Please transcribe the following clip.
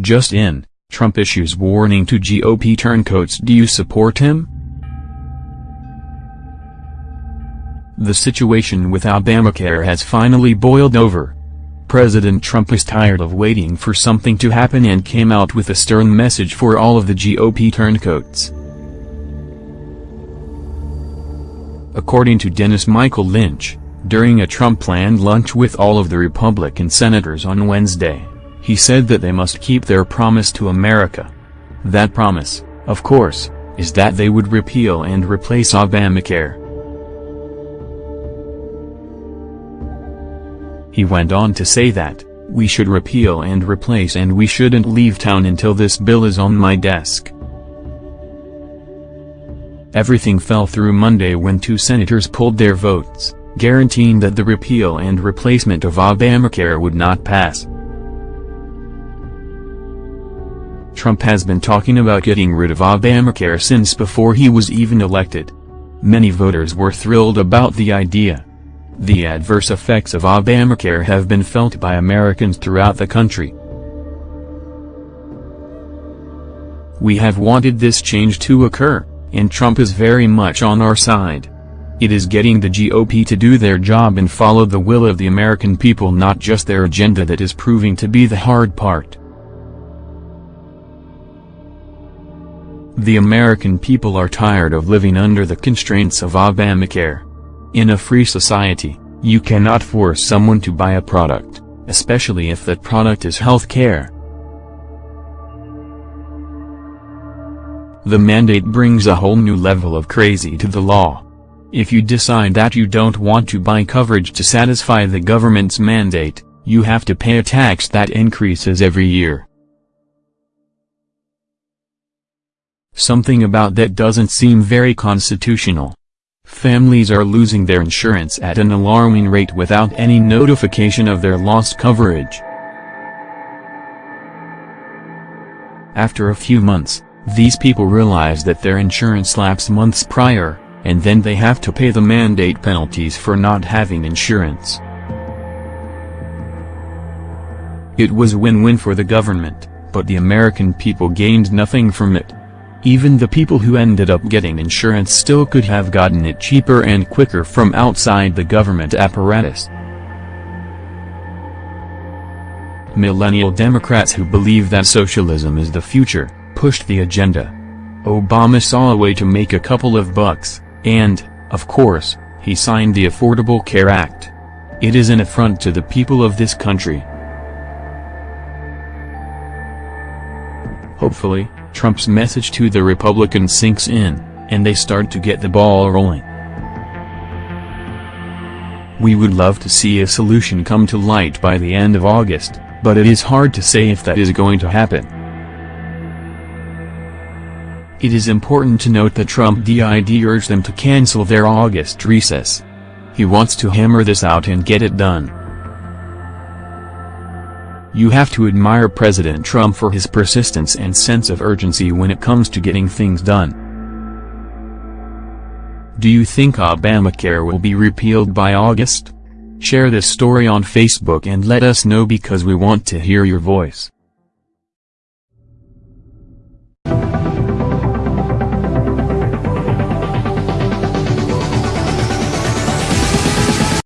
Just in, Trump issues warning to GOP turncoats Do you support him? The situation with Obamacare has finally boiled over. President Trump is tired of waiting for something to happen and came out with a stern message for all of the GOP turncoats. According to Dennis Michael Lynch, during a Trump-planned lunch with all of the Republican senators on Wednesday, he said that they must keep their promise to America. That promise, of course, is that they would repeal and replace Obamacare. He went on to say that, we should repeal and replace and we shouldn't leave town until this bill is on my desk. Everything fell through Monday when two senators pulled their votes, guaranteeing that the repeal and replacement of Obamacare would not pass. Trump has been talking about getting rid of Obamacare since before he was even elected. Many voters were thrilled about the idea. The adverse effects of Obamacare have been felt by Americans throughout the country. We have wanted this change to occur and Trump is very much on our side. It is getting the GOP to do their job and follow the will of the American people not just their agenda that is proving to be the hard part. The American people are tired of living under the constraints of Obamacare. In a free society, you cannot force someone to buy a product, especially if that product is health care. The mandate brings a whole new level of crazy to the law. If you decide that you don't want to buy coverage to satisfy the government's mandate, you have to pay a tax that increases every year. Something about that doesn't seem very constitutional. Families are losing their insurance at an alarming rate without any notification of their lost coverage. After a few months, these people realize that their insurance lapsed months prior, and then they have to pay the mandate penalties for not having insurance. It was win-win for the government, but the American people gained nothing from it. Even the people who ended up getting insurance still could have gotten it cheaper and quicker from outside the government apparatus. Millennial Democrats who believe that socialism is the future, pushed the agenda. Obama saw a way to make a couple of bucks, and, of course, he signed the Affordable Care Act. It is an affront to the people of this country. Hopefully, Trump's message to the Republicans sinks in, and they start to get the ball rolling. We would love to see a solution come to light by the end of August, but it is hard to say if that is going to happen. It is important to note that Trump did urge them to cancel their August recess. He wants to hammer this out and get it done. You have to admire President Trump for his persistence and sense of urgency when it comes to getting things done. Do you think Obamacare will be repealed by August? Share this story on Facebook and let us know because we want to hear your voice.